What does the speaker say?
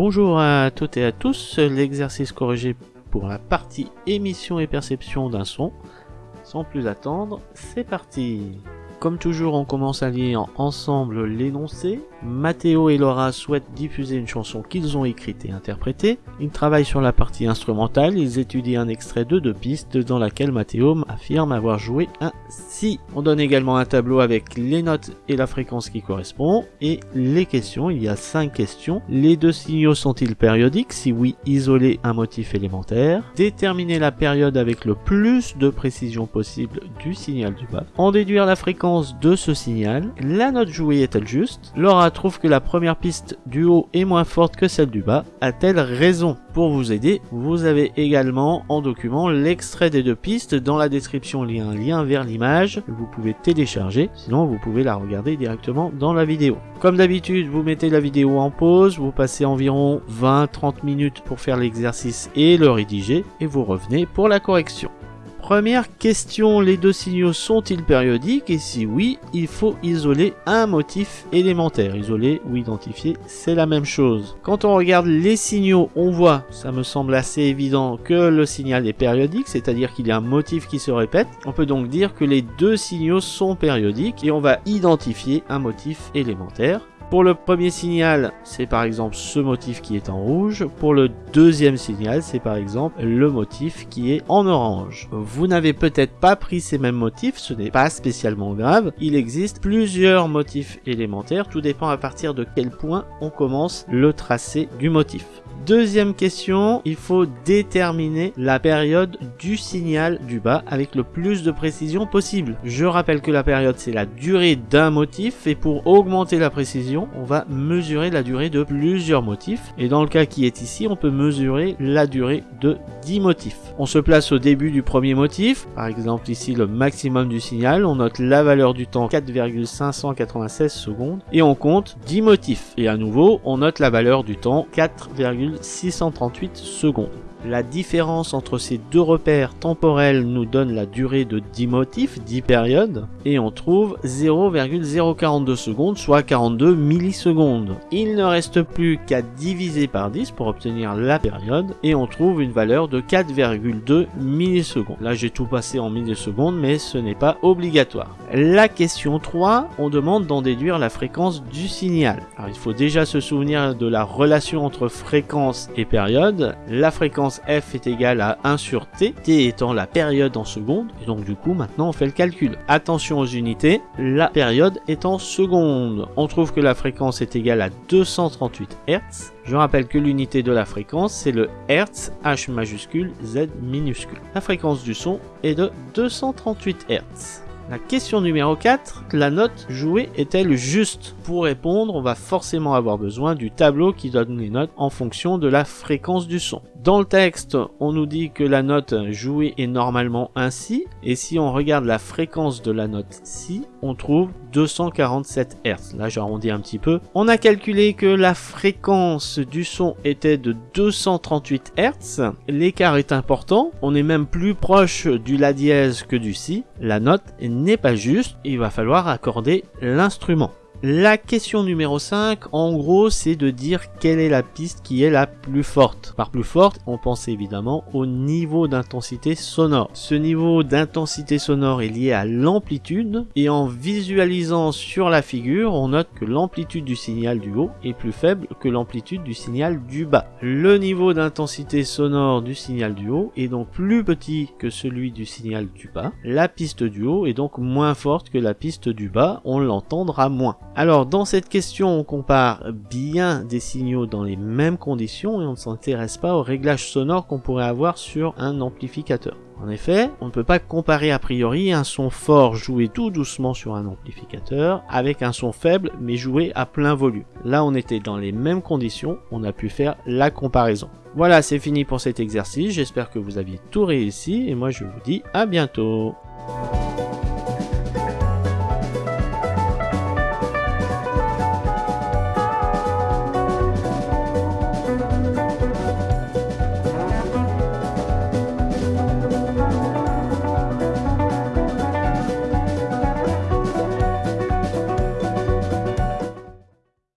Bonjour à toutes et à tous, l'exercice corrigé pour la partie émission et perception d'un son. Sans plus attendre, c'est parti Comme toujours, on commence à lire ensemble l'énoncé, Mathéo et Laura souhaitent diffuser une chanson qu'ils ont écrite et interprétée. Ils travaillent sur la partie instrumentale, ils étudient un extrait de deux pistes dans laquelle Mathéo affirme avoir joué un si. On donne également un tableau avec les notes et la fréquence qui correspond et les questions. Il y a cinq questions. Les deux signaux sont-ils périodiques? Si oui, isoler un motif élémentaire. Déterminer la période avec le plus de précision possible du signal du bas. En déduire la fréquence de ce signal. La note jouée est-elle juste? Laura trouve que la première piste du haut est moins forte que celle du bas. A-t-elle raison? Pour vous aider, vous avez également en document l'extrait des deux pistes. Dans la description, il y a un lien vers l'image vous pouvez télécharger. Sinon, vous pouvez la regarder directement dans la vidéo. Comme d'habitude, vous mettez la vidéo en pause, vous passez environ 20-30 minutes pour faire l'exercice et le rédiger, et vous revenez pour la correction. Première question, les deux signaux sont-ils périodiques? Et si oui, il faut isoler un motif élémentaire. Isoler ou identifier, c'est la même chose. Quand on regarde les signaux, on voit, ça me semble assez évident, que le signal est périodique, c'est-à-dire qu'il y a un motif qui se répète. On peut donc dire que les deux signaux sont périodiques et on va identifier un motif élémentaire. Pour le premier signal, c'est par exemple ce motif qui est en rouge. Pour le deuxième signal, c'est par exemple le motif qui est en orange. Vous n'avez peut-être pas pris ces mêmes motifs, ce n'est pas spécialement grave. Il existe plusieurs motifs élémentaires, tout dépend à partir de quel point on commence le tracé du motif. Deuxième question, il faut déterminer la période du signal du bas avec le plus de précision possible. Je rappelle que la période c'est la durée d'un motif et pour augmenter la précision, on va mesurer la durée de plusieurs motifs. Et dans le cas qui est ici, on peut mesurer la durée de 10 motifs. On se place au début du premier motif, par exemple ici le maximum du signal, on note la valeur du temps 4,596 secondes et on compte 10 motifs. Et à nouveau, on note la valeur du temps 4,596 638 secondes. La différence entre ces deux repères temporels nous donne la durée de 10 motifs, 10 périodes, et on trouve 0,042 secondes, soit 42 millisecondes. Il ne reste plus qu'à diviser par 10 pour obtenir la période, et on trouve une valeur de 4,2 millisecondes. Là j'ai tout passé en millisecondes, mais ce n'est pas obligatoire. La question 3, on demande d'en déduire la fréquence du signal. Alors il faut déjà se souvenir de la relation entre fréquence et période. La fréquence f est égale à 1 sur t, t étant la période en secondes, et donc du coup maintenant on fait le calcul. Attention aux unités, la période est en secondes. On trouve que la fréquence est égale à 238 Hz. Je rappelle que l'unité de la fréquence c'est le Hertz, H majuscule, Z minuscule. La fréquence du son est de 238 Hz. La question numéro 4, la note jouée est-elle juste? Pour répondre, on va forcément avoir besoin du tableau qui donne les notes en fonction de la fréquence du son. Dans le texte, on nous dit que la note jouée est normalement ainsi, et si on regarde la fréquence de la note si, on trouve 247 Hz. Là, j'arrondis un petit peu. On a calculé que la fréquence du son était de 238 Hz. L'écart est important. On est même plus proche du La dièse que du Si. La note n'est pas juste. Il va falloir accorder l'instrument. La question numéro 5, en gros, c'est de dire quelle est la piste qui est la plus forte. Par plus forte, on pense évidemment au niveau d'intensité sonore. Ce niveau d'intensité sonore est lié à l'amplitude et en visualisant sur la figure, on note que l'amplitude du signal du haut est plus faible que l'amplitude du signal du bas. Le niveau d'intensité sonore du signal du haut est donc plus petit que celui du signal du bas. La piste du haut est donc moins forte que la piste du bas, on l'entendra moins. Alors dans cette question on compare bien des signaux dans les mêmes conditions et on ne s'intéresse pas au réglage sonore qu'on pourrait avoir sur un amplificateur. En effet, on ne peut pas comparer a priori un son fort joué tout doucement sur un amplificateur avec un son faible mais joué à plein volume. Là on était dans les mêmes conditions, on a pu faire la comparaison. Voilà c'est fini pour cet exercice, j'espère que vous aviez tout réussi et moi je vous dis à bientôt.